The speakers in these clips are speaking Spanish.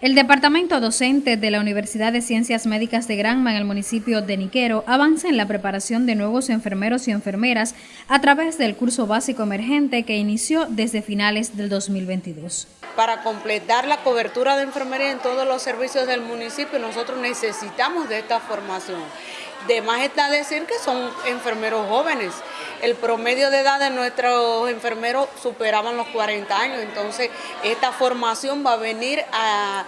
El departamento docente de la Universidad de Ciencias Médicas de Granma en el municipio de Niquero avanza en la preparación de nuevos enfermeros y enfermeras a través del curso básico emergente que inició desde finales del 2022. Para completar la cobertura de enfermería en todos los servicios del municipio, nosotros necesitamos de esta formación. De más está decir que son enfermeros jóvenes. El promedio de edad de nuestros enfermeros superaban los 40 años, entonces esta formación va a venir a,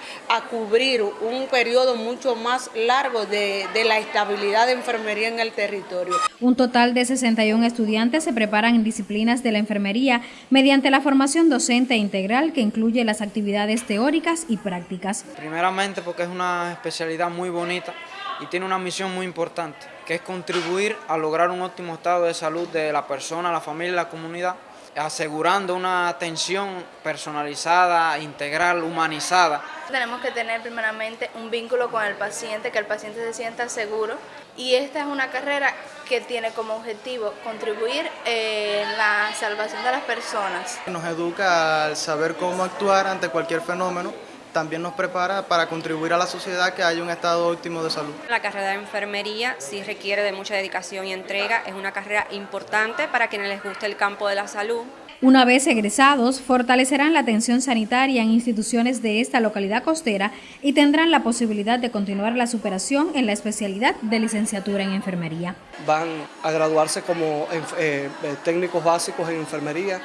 cubrir un periodo mucho más largo de, de la estabilidad de enfermería en el territorio. Un total de 61 estudiantes se preparan en disciplinas de la enfermería mediante la formación docente integral que incluye las actividades teóricas y prácticas. Primeramente porque es una especialidad muy bonita y tiene una misión muy importante, que es contribuir a lograr un óptimo estado de salud de la persona, la familia y la comunidad, asegurando una atención personalizada, integral, humanizada. Tenemos que tener primeramente un vínculo con el paciente, que el paciente se sienta seguro y esta es una carrera que tiene como objetivo contribuir en la salvación de las personas. Nos educa al saber cómo actuar ante cualquier fenómeno también nos prepara para contribuir a la sociedad que haya un estado óptimo de salud. La carrera de enfermería sí requiere de mucha dedicación y entrega, es una carrera importante para quienes les guste el campo de la salud. Una vez egresados, fortalecerán la atención sanitaria en instituciones de esta localidad costera y tendrán la posibilidad de continuar la superación en la especialidad de licenciatura en enfermería. Van a graduarse como eh, eh, técnicos básicos en enfermería,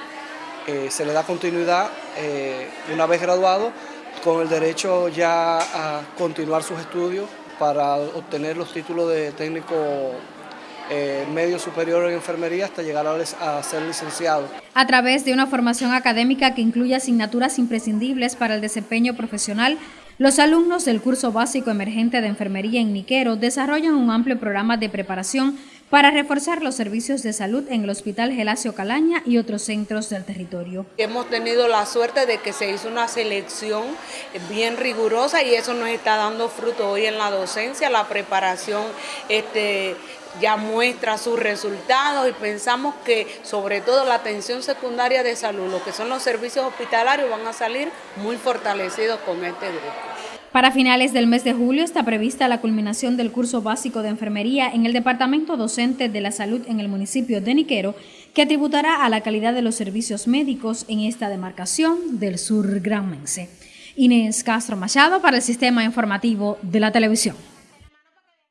eh, se le da continuidad una vez graduados con el derecho ya a continuar sus estudios para obtener los títulos de técnico eh, medio superior en enfermería hasta llegar a, a, ser licenciado. A través de una formación académica que incluye asignaturas imprescindibles para el desempeño profesional, los alumnos del curso básico emergente de enfermería en Niquero desarrollan un amplio programa de preparación para reforzar los servicios de salud en el Hospital Gelacio Calaña y otros centros del territorio. Hemos tenido la suerte de que se hizo una selección bien rigurosa y eso nos está dando fruto hoy en la docencia, la preparación este, ya muestra sus resultados y pensamos que sobre todo la atención secundaria de salud, lo que son los servicios hospitalarios, van a salir muy fortalecidos con este grupo. Para finales del mes de julio está prevista la culminación del curso básico de enfermería en el Departamento Docente de la Salud en el municipio de Niquero, que tributará a la calidad de los servicios médicos en esta demarcación del sur granmense. Inés Castro Machado para el Sistema Informativo de la Televisión.